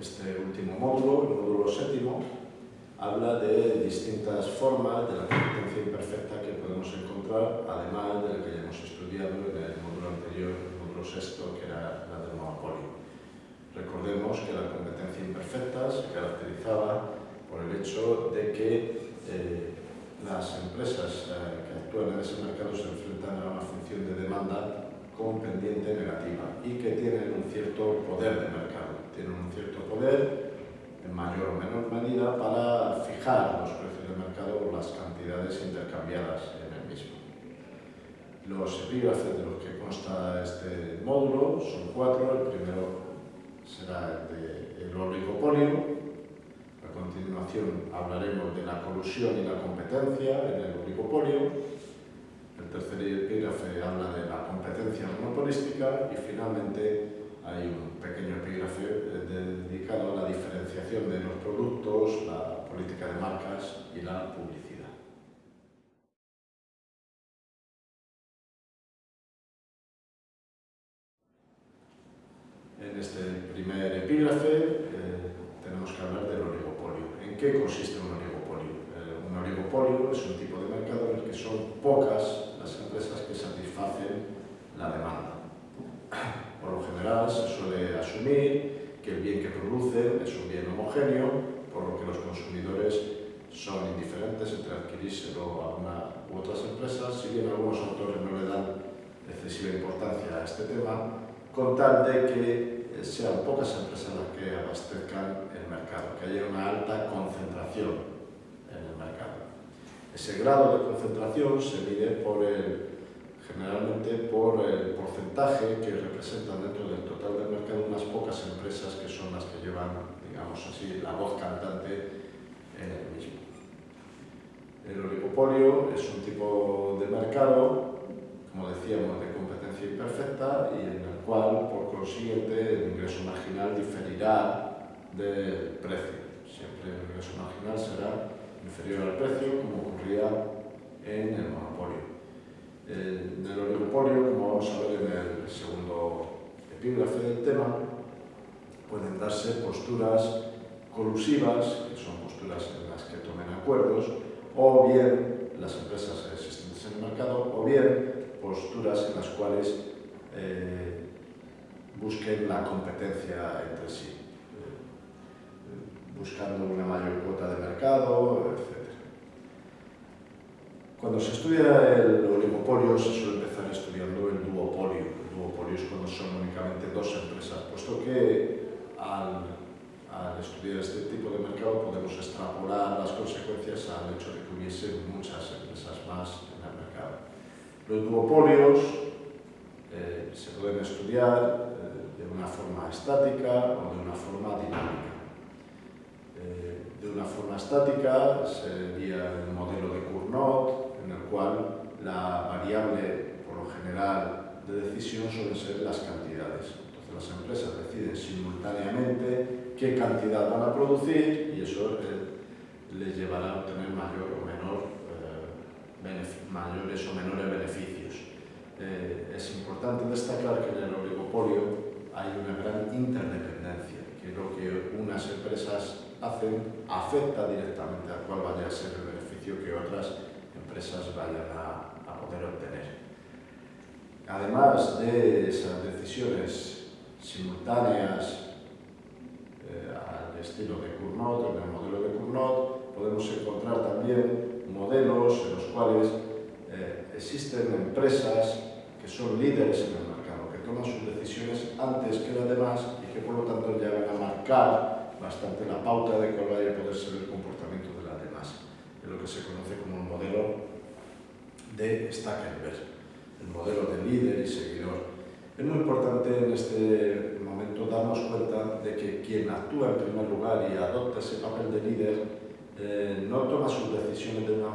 este último módulo, el módulo séptimo, habla de distintas formas de la competencia imperfecta que podemos encontrar, además de la que ya hemos estudiado en el módulo anterior, el módulo sexto, que era la del monopolio. Recordemos que la competencia imperfecta se caracterizaba por el hecho de que eh, las empresas eh, que actúan en ese mercado se enfrentan a una función de demanda con pendiente negativa y que tienen un cierto poder de mercado, tienen un cierto poder en mayor o menor medida para fijar los precios de mercado por las cantidades intercambiadas en el mismo. Los epígrafes de los que consta este módulo son cuatro, el primero será el de oligopolio, a continuación hablaremos de la colusión y la competencia en el oligopolio, el tercer epígrafe habla de la competencia monopolística y finalmente hay un pequeño epígrafe eh, dedicado a la diferenciación de los productos, la política de marcas y la publicidad. En este primer epígrafe eh, tenemos que hablar del oligopolio. ¿En qué consiste un oligopolio? Eh, un oligopolio es un tipo de mercado en el que son pocas las empresas que satisfacen la demanda. Por lo general se suele asumir que el bien que producen es un bien homogéneo, por lo que los consumidores son indiferentes entre adquirírselo a una u otras empresas, si bien algunos autores no le dan excesiva importancia a este tema, con tal de que eh, sean pocas empresas las que abastezcan el mercado, que haya una alta concentración en el mercado. Ese grado de concentración se mide por el, generalmente por el porcentaje que representan dentro del total del mercado unas pocas empresas que son las que llevan, digamos así, la voz cantante en el mismo. El oligopolio es un tipo de mercado, como decíamos, de competencia imperfecta y en el cual, por consiguiente, el ingreso marginal diferirá del precio. Siempre el ingreso marginal será inferior al precio, como ocurría en el monopolio. En el oligopolio, como vamos a ver en el segundo epígrafe del tema, pueden darse posturas colusivas, que son posturas en las que tomen acuerdos, o bien las empresas existentes en el mercado, o bien posturas en las cuales eh, busquen la competencia entre sí buscando una mayor cuota de mercado, etc. Cuando se estudia el oligopolio se suele empezar estudiando el duopolio. El duopolio es cuando son únicamente dos empresas, puesto que al, al estudiar este tipo de mercado podemos extrapolar las consecuencias al hecho de que hubiese muchas empresas más en el mercado. Los duopolios eh, se pueden estudiar eh, de una forma estática o de una forma dinámica. Eh, de una forma estática sería el modelo de Cournot, cual la variable, por lo general, de decisión suelen ser las cantidades. Entonces las empresas deciden simultáneamente qué cantidad van a producir y eso eh, les llevará a obtener mayor o menor, eh, mayores o menores beneficios. es importante destacar que en el oligopolio hay una gran interdependencia, que lo que unas empresas hacen afecta directamente a cuál vaya a ser el beneficio que otras empresas vayan a, poder obtener. Además de esas decisiones simultáneas eh, al estilo de Cournot, en el modelo de Cournot, podemos encontrar también modelos en los cuales eh, existen empresas que son líderes en el mercado, que toman sus decisiones antes que las demás y que por lo tanto llegan a marcar bastante la pauta de cuál vaya a poder ser el comportamiento de las demás. Es lo que se conoce como modelo de Stackelberg, el modelo de líder y seguidor. Es muy importante en este momento darnos cuenta de que quien actúa en primer lugar y adopta ese papel de líder eh, no toma sus decisiones de una,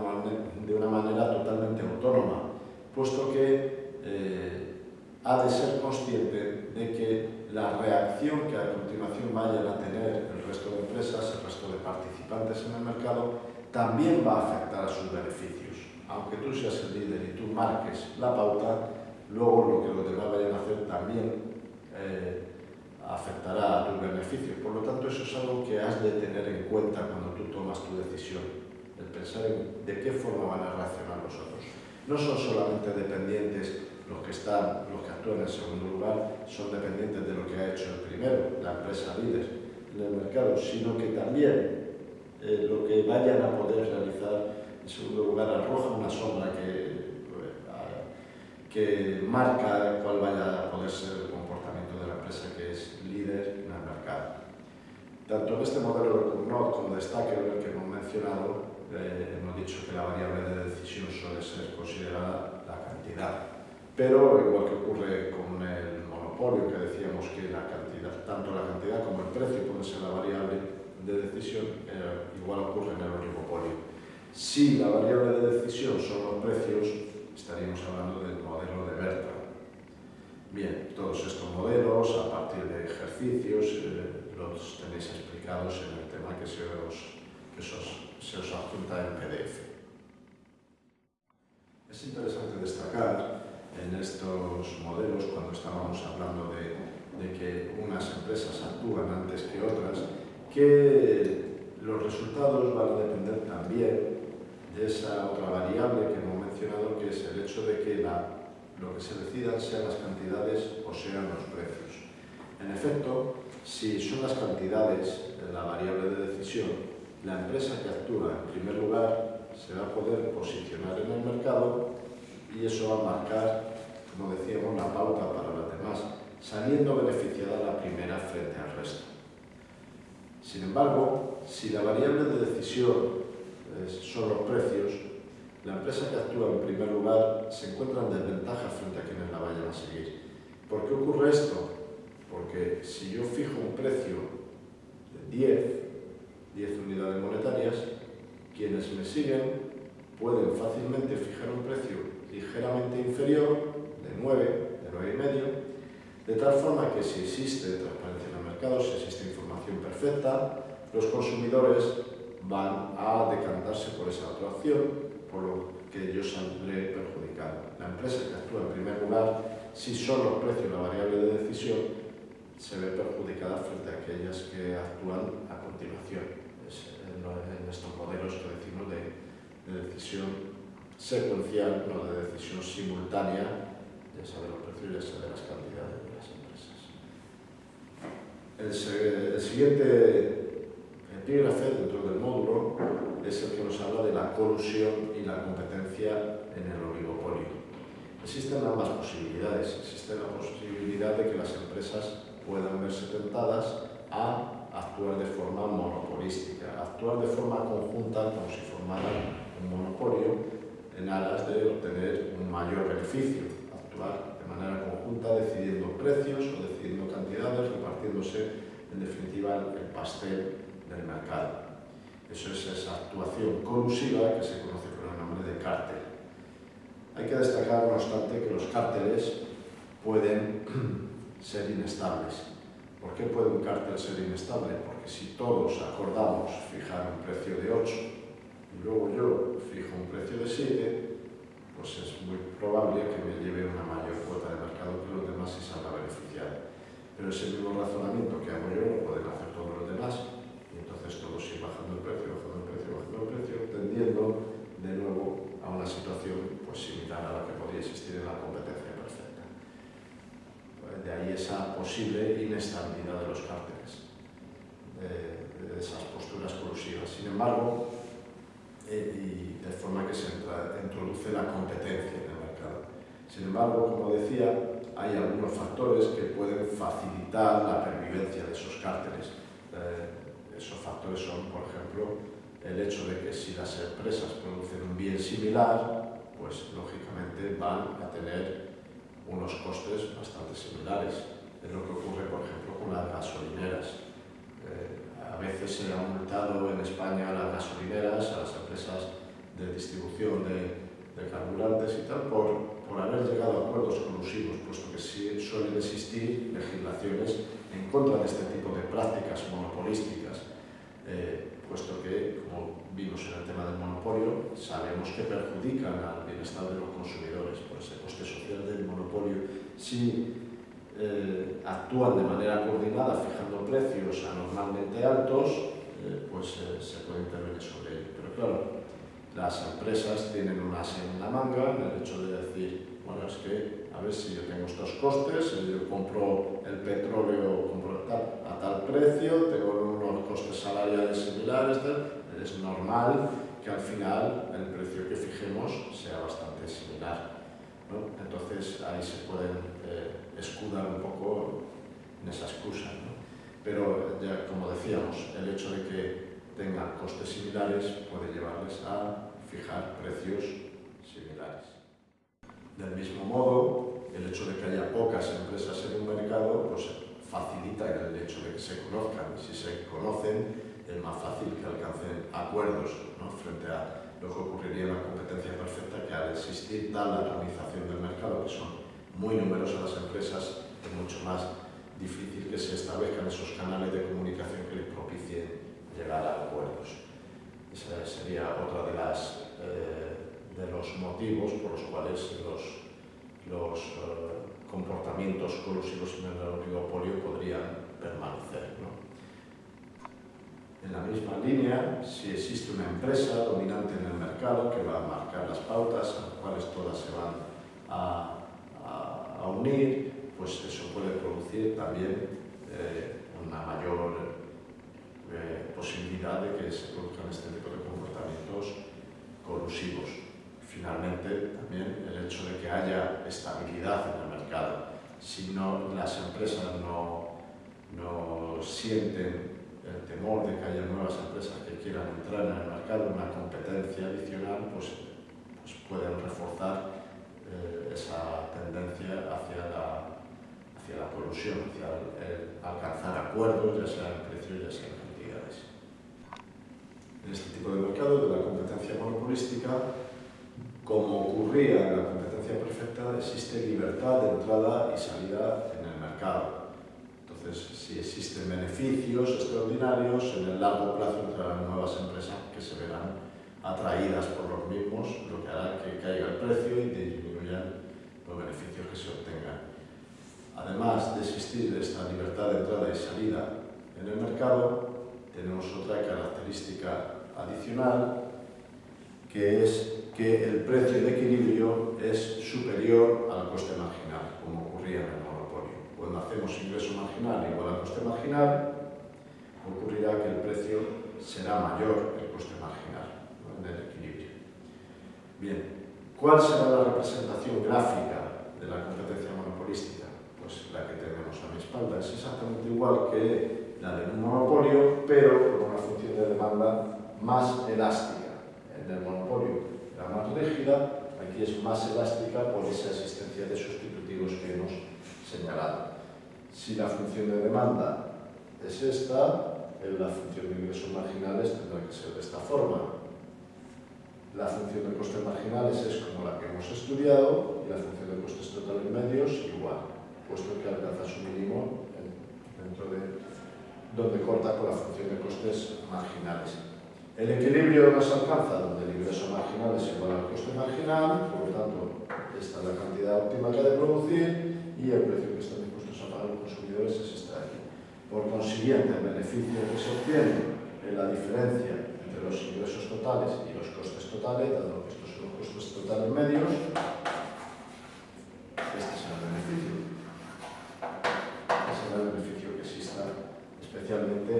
de una manera totalmente autónoma, puesto que eh, ha de ser consciente de que la reacción que a continuación vayan a tener el resto de empresas, el resto de participantes en el mercado, también va a afectar a sus beneficios. Aunque tú seas el líder y tú marques la pauta, luego lo que los demás vayan a hacer también eh, afectará a tus beneficios. Por lo tanto, eso es algo que has de tener en cuenta cuando tú tomas tu decisión, el pensar en de qué forma van a reaccionar los otros. No son solamente dependientes los que están, los que actúan en segundo lugar, son dependientes de lo que ha hecho el primero, la empresa líder en el mercado, sino que también eh, lo que vayan a poder realizar en segundo lugar arroja una sombra que, que marca cuál vaya a poder ser el comportamiento de la empresa que es líder en el mercado. Tanto en este modelo de Cournot como de Stacker, que hemos mencionado, eh, hemos dicho que la variable de decisión suele ser considerada la cantidad. Pero, igual que ocurre con el monopolio, que decíamos que la cantidad, tanto la cantidad como el precio puede ser la variable de decisión eh, igual ocurre en el oligopolio. Si la variable de decisión son los precios, estaríamos hablando del modelo de Berta. Bien, todos estos modelos, a partir de ejercicios, eh, los tenéis explicados en el tema que se os, que se os adjunta en PDF. Es interesante destacar en estos modelos, cuando estábamos hablando de, de que unas empresas actúan antes que otras, que los resultados van a depender también de esa otra variable que hemos mencionado, que es el hecho de que lo que se decida sean las cantidades o sean los precios. En efecto, si son las cantidades la variable de decisión, la empresa que actúa en primer lugar se va a poder posicionar en el mercado y eso va a marcar, como decíamos, la pauta para las demás, saliendo beneficiada la primera frente al resto. Sin embargo, si la variable de decisión son los precios, la empresa que actúa en primer lugar se encuentra en desventaja frente a quienes la vayan a seguir. ¿Por qué ocurre esto? Porque si yo fijo un precio de 10, 10 unidades monetarias, quienes me siguen pueden fácilmente fijar un precio ligeramente inferior, de 9, de 9,5, y medio, de tal forma que si existe transparencia en el mercado, si existe información perfecta, los consumidores van a decantarse por esa otra opción, por lo que ellos saldré perjudicado. La empresa que actúa en primer lugar, si son los precios la variable de decisión, se ve perjudicada frente a aquellas que actúan a continuación. Es en estos modelos que decimos de, de decisión secuencial, no de decisión simultánea, ya sea de los precios, ya sea de las cantidades. El, siguiente epígrafe dentro del módulo es el que nos habla de la colusión y la competencia en el oligopolio. Existen ambas posibilidades. Existe la posibilidad de que las empresas puedan verse tentadas a actuar de forma monopolística, actuar de forma conjunta como si formaran un monopolio en aras de obtener un mayor beneficio, actuar conjunta decidiendo precios o decidiendo cantidades, repartiéndose en definitiva el pastel del mercado. Eso es esa actuación colusiva que se conoce con el nombre de cártel. Hay que destacar, no obstante, que los cárteles pueden ser inestables. ¿Por qué puede un cártel ser inestable? Porque si todos acordamos fijar un precio de 8 y luego yo fijo un precio de 7, pues es muy probable que me lleve una mayor cuota de mercado que los demás y salga beneficiar. Pero ese mismo razonamiento que hago yo lo pueden hacer todos los demás entonces todo sigue bajando el precio, bajando el precio, bajando el precio, tendiendo de nuevo a una situación pues, similar a la que podría existir en la competencia perfecta. De ahí esa posible inestabilidad de los cárteles, de, esas posturas colusivas. Sin embargo, eh, y de forma que se introduce la competencia en el mercado. Sin embargo, como decía, hay algunos factores que pueden facilitar la pervivencia de esos cárteles. Eh, esos factores son, por ejemplo, el hecho de que si las empresas producen un bien similar, pues lógicamente van a tener unos costes bastante similares. Es lo que ocurre, por ejemplo, con las gasolineras. Eh, a veces se ha multado en España a las gasolineras, a las empresas de distribución de, de carburantes y tal, por, por haber llegado a acuerdos colusivos, puesto que sí suelen existir legislaciones en contra de este tipo de prácticas monopolísticas, eh, puesto que, como vimos en el tema del monopolio, sabemos que perjudican al bienestar de los consumidores por ese coste social del monopolio. Si eh, actúan de manera coordinada fijando precios anormalmente altos, eh, pues eh, se puede intervenir sobre ello. Pero claro, las empresas tienen una en la manga en el hecho de decir, bueno, es que a ver si yo tengo estos costes, yo compro el petróleo compro a tal precio, tengo unos costes salariales similares, es normal que al final el precio que fijemos sea bastante similar. Entonces ahí se pueden eh, escudar un poco en esa excusa. Pero ya como decíamos, el hecho de que tengan costes similares puede llevarles a fijar precios similares. Del mismo modo, el hecho de que haya pocas empresas en un mercado pues, facilita el hecho de que se conozcan. Si se conocen, es más fácil que alcancen acuerdos frente a lo que ocurriría en la competencia perfecta, que al existir tal atomización del mercado, que son muy numerosas las empresas, es mucho más difícil que se establezcan esos canales de comunicación que les propicien llegar a acuerdos. Ese sería otro de, las, eh, de los motivos por los cuales los, los eh, comportamientos colusivos en el oligopolio podrían permanecer. En la misma línea, si existe una empresa dominante en el mercado que va a marcar las pautas, a las cuales todas se van a a unir, pues eso puede producir también eh, una mayor eh, posibilidad de que se produzcan este tipo de comportamientos colusivos. Finalmente, también el hecho de que haya estabilidad en el mercado. Si no, las empresas no, no sienten temor de que haya nuevas empresas que quieran entrar en el mercado, una competencia adicional, pues, pues pueden reforzar eh, esa tendencia hacia la, hacia la colusión, hacia el, alcanzar acuerdos, ya sea en precios, ya sea en cantidades. En este tipo de mercado de la competencia monopolística, como ocurría en la competencia perfecta, existe libertad de entrada y salida en el mercado. Entonces, si existen beneficios extraordinarios, en el largo plazo entrarán nuevas empresas que se verán atraídas por los mismos, lo que hará que caiga el precio y disminuyan los beneficios que se obtengan. Además de existir esta libertad de entrada y salida en el mercado, tenemos otra característica adicional, que es que el precio de equilibrio es superior al coste marginal, como ocurría en el. Hacemos ingreso marginal igual al coste marginal, ocurrirá que el precio será mayor que el coste marginal del equilibrio. Bien, ¿cuál será la representación gráfica de la competencia monopolística? Pues la que tenemos a mi espalda es exactamente igual que la de un monopolio, pero con una función de demanda más elástica. En el monopolio era más rígida, aquí es más elástica por esa existencia de sustitutivos que hemos señalado. Si la función de demanda es esta, la función de ingresos marginales tendrá que ser de esta forma. La función de costes marginales es como la que hemos estudiado y la función de costes totales medios igual, puesto que alcanza su mínimo dentro de donde corta con la función de costes marginales. El equilibrio no se alcanza donde el ingreso marginal es igual al coste marginal, por lo tanto, esta es la cantidad óptima que ha de producir y el precio que están a pagar los consumidores es de aquí. Por consiguiente, el beneficio que se obtiene en la diferencia entre los ingresos totales y los costes totales, dado que estos son los costos totales medios, este será el beneficio. Este será el beneficio que exista especialmente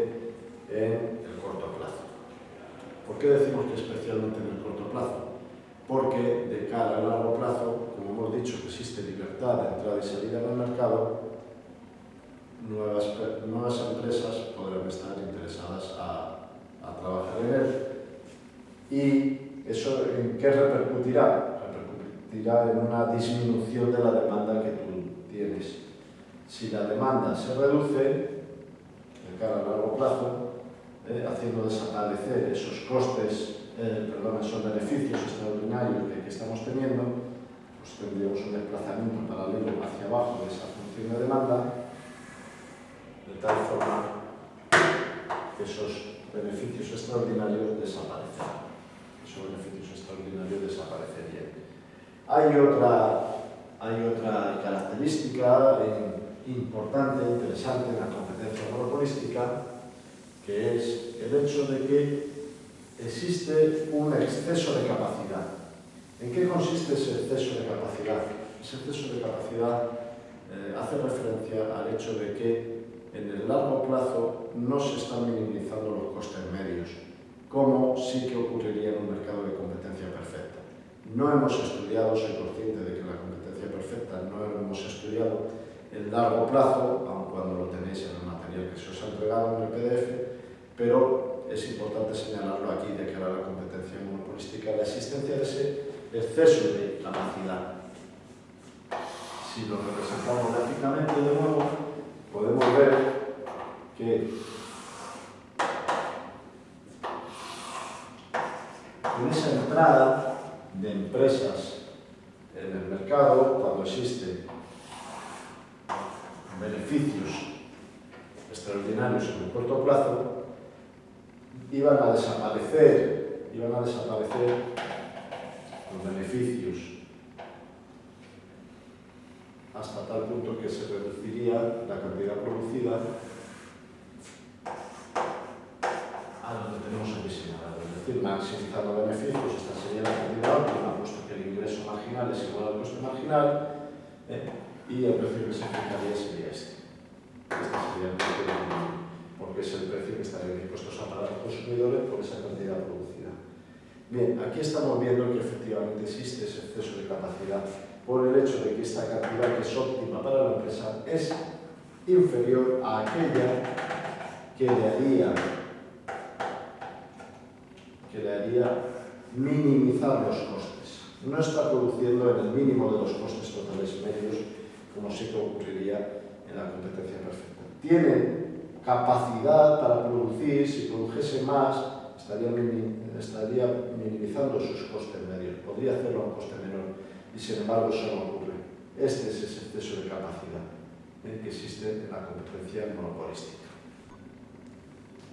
en el corto plazo. ¿Por qué decimos que especialmente en el corto plazo? Porque de cara al largo plazo, como hemos dicho existe libertad de entrada y salida en el mercado, nuevas, nuevas empresas podrán estar interesadas a, a trabajar en él y ¿Eso en qué repercutirá? Repercutirá en una disminución de la demanda que tú tienes. Si la demanda se reduce, de cara a largo plazo, eh, haciendo desaparecer esos costes, eh, perdón, esos beneficios extraordinarios que, que estamos teniendo, pues tendríamos un desplazamiento paralelo hacia abajo de esa función de demanda, de tal forma que esos beneficios extraordinarios desaparecerán esos beneficios extraordinarios desaparecerían. Hay otra, hay otra característica importante, interesante en la competencia monopolística, que es el hecho de que existe un exceso de capacidad. ¿En qué consiste ese exceso de capacidad? Ese exceso de capacidad eh, hace referencia al hecho de que en el largo plazo no se están minimizando los costes medios, como sí que ocurriría en un mercado de competencia perfecta. No hemos estudiado, soy consciente de que la competencia perfecta no hemos estudiado el largo plazo, aun cuando lo tenéis en el material que se os ha entregado en el PDF, pero es importante señalarlo aquí de cara a la competencia monopolística, la existencia de ese exceso de capacidad. Si lo representamos gráficamente de nuevo, podemos ver que en esa entrada de empresas en el mercado, cuando existen beneficios extraordinarios en el corto plazo, iban a desaparecer, iban a desaparecer los beneficios hasta tal punto que se reduciría la cantidad producida a donde tenemos aquí señalado. Es decir, maximizando beneficios, esta sería la cantidad óptima, puesto que el ingreso marginal es igual al coste marginal, ¿eh? y el precio que se fijaría sería este. Este sería el precio porque es el precio que estarían dispuestos a pagar los consumidores por esa cantidad producida. Bien, aquí estamos viendo que efectivamente existe ese exceso de capacidad por el hecho de que esta cantidad que es óptima para la empresa es inferior a aquella que le haría, que le haría minimizar los costes. No está produciendo en el mínimo de los costes totales medios como sí que ocurriría en la competencia perfecta. Tiene capacidad para producir, si produjese más, estaría, estaría minimizando sus costes medios, podría hacerlo a un coste menor, y sin embargo eso no ocurre. Este es ese exceso de capacidad ¿eh? que existe en la competencia monopolística.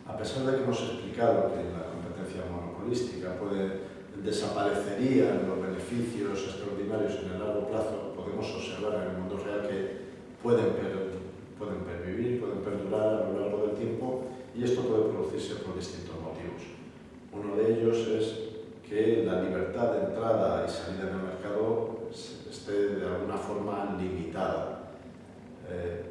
A pesar de que hemos explicado que la competencia monopolística puede desaparecerían los beneficios extraordinarios en el largo plazo, podemos observar en el mundo real que pueden, pueden pervivir, pueden perdurar a lo largo del tiempo y esto puede producirse por distintos motivos. Uno de ellos es que la libertad de entrada y salida en el mercado esté de alguna forma limitada. Eh,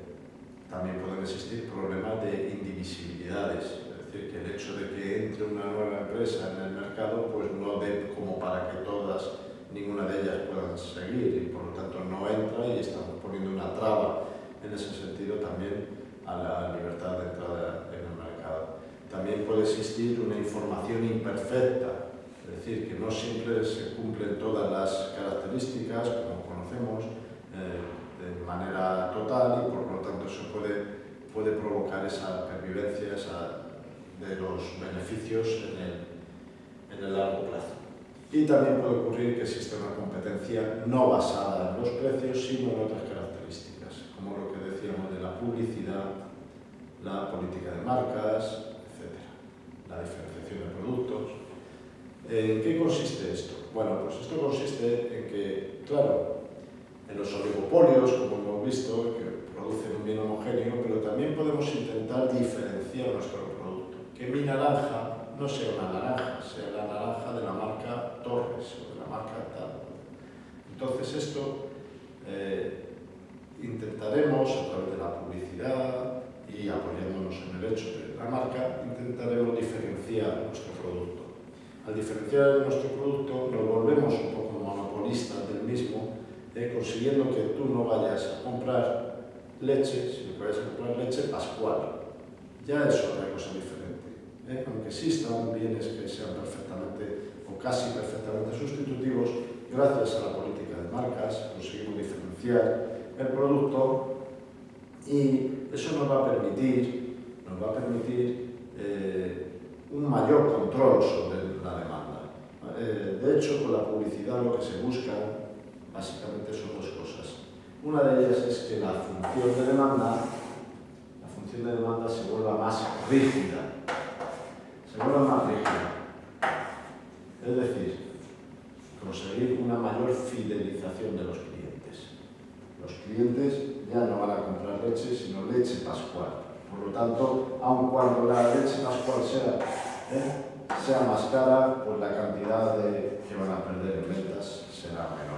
también pueden existir problemas de indivisibilidades, decir, que el hecho de que entre una nueva empresa en el mercado pues no dé como para que todas, ninguna de ellas puedan seguir y por lo tanto no entra y estamos poniendo una traba en ese sentido también a la libertad de entrada en el mercado. También puede existir una información imperfecta, es decir, que no siempre se cumplen todas las características, como conocemos, eh, de manera total y por lo tanto eso puede, puede provocar esa pervivencia, esa de los beneficios en el, en el largo plazo. Y también puede ocurrir que exista una competencia no basada en los precios, sino en otras características, como lo que decíamos de la publicidad, la política de marcas, etc. La diferenciación de productos. ¿En qué consiste esto? Bueno, pues esto consiste en que, claro, en los oligopolios, como hemos visto, que producen un bien homogéneo, pero también podemos intentar diferenciar nuestro que mi naranja no sea una naranja, sea la naranja de la marca Torres o de la marca tal. Entonces esto eh, intentaremos a través de la publicidad y apoyándonos en el hecho de la marca, intentaremos diferenciar nuestro producto. Al diferenciar nuestro producto nos volvemos un poco monopolistas del mismo, eh, consiguiendo que tú no vayas a comprar leche, sino que vayas a comprar leche pascual. Ya es otra cosa diferente. ¿eh? aunque existan bienes que sean perfectamente o casi perfectamente sustitutivos, gracias a la política de marcas conseguimos diferenciar el producto y eso nos va a permitir, nos va a permitir eh, un mayor control sobre la demanda. Eh, de hecho, con la publicidad lo que se busca básicamente son dos cosas. Una de ellas es que la función de demanda, la función de demanda se vuelva más rígida, se vuelva más rígida. Es decir, conseguir una mayor fidelización de los clientes. Los clientes ya no van a comprar leche, sino leche pascual. Por lo tanto, aun cuando la leche pascual sea, ¿eh? sea más cara, pues la cantidad que van a perder en ventas será menor.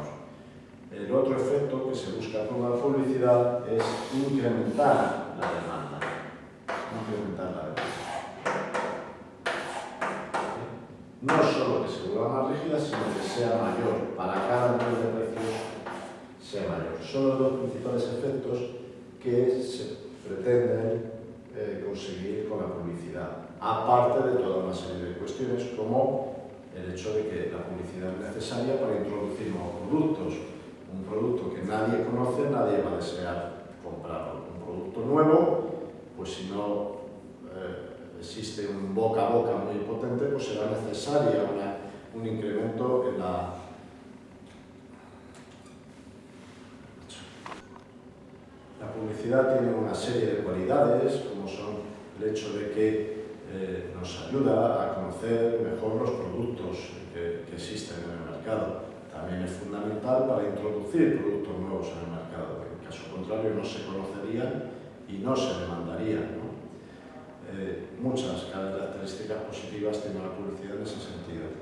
El otro efecto que se busca con la publicidad es incrementar la demanda. Incrementar la demanda. No solo que se vuelva más rígida, sino que sea mayor. Para cada nivel de precios sea mayor. Son los dos principales efectos que se pretenden eh, conseguir con la publicidad. Aparte de toda una serie de cuestiones como el hecho de que la publicidad es necesaria para introducir nuevos productos. Un producto que nadie conoce, nadie va a desear comprarlo. Un producto nuevo, pues si no eh, existe un boca a boca muy potente, pues será necesaria un incremento en la La publicidad tiene una serie de cualidades, como son el hecho de que eh, nos ayuda a conocer mejor los productos que, existen en el mercado. También es fundamental para introducir productos nuevos en el mercado. En caso contrario, no se conocerían y no se demandarían. Eh, muchas características positivas tiene la publicidad en ese sentido.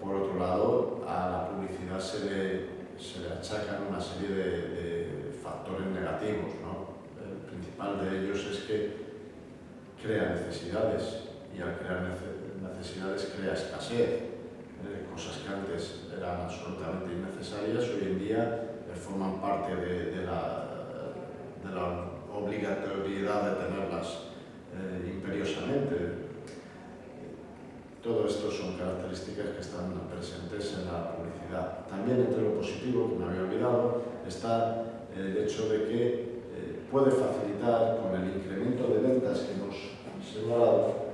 Por otro lado, a la publicidad se le, se le achacan una serie de, de factores negativos. ¿no? El principal de ellos es que crea necesidades y al crear necesidades crea escasez. Eh, cosas que antes eran absolutamente innecesarias, hoy en día eh, forman parte de, la, de, la, obligatoriedad de tenerlas eh, imperiosamente. Todo esto son características que están presentes en la publicidad. También entre lo positivo, que me había olvidado, está el hecho de que puede facilitar con el incremento de ventas que hemos señalado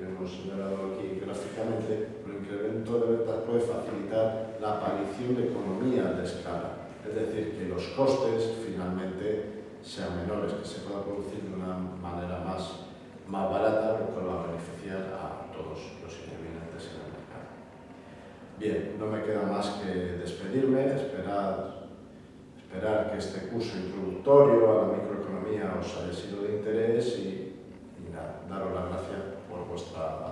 que hemos señalado aquí gráficamente, el incremento de ventas puede facilitar la aparición de economía de escala, es decir, que los costes finalmente sean menores, que se pueda producir de una manera más, más barata, lo cual va a beneficiar a todos los intervinientes en el mercado. Bien, no me queda más que despedirme, esperar, esperar que este curso introductorio a la microeconomía os haya sido de interés uh,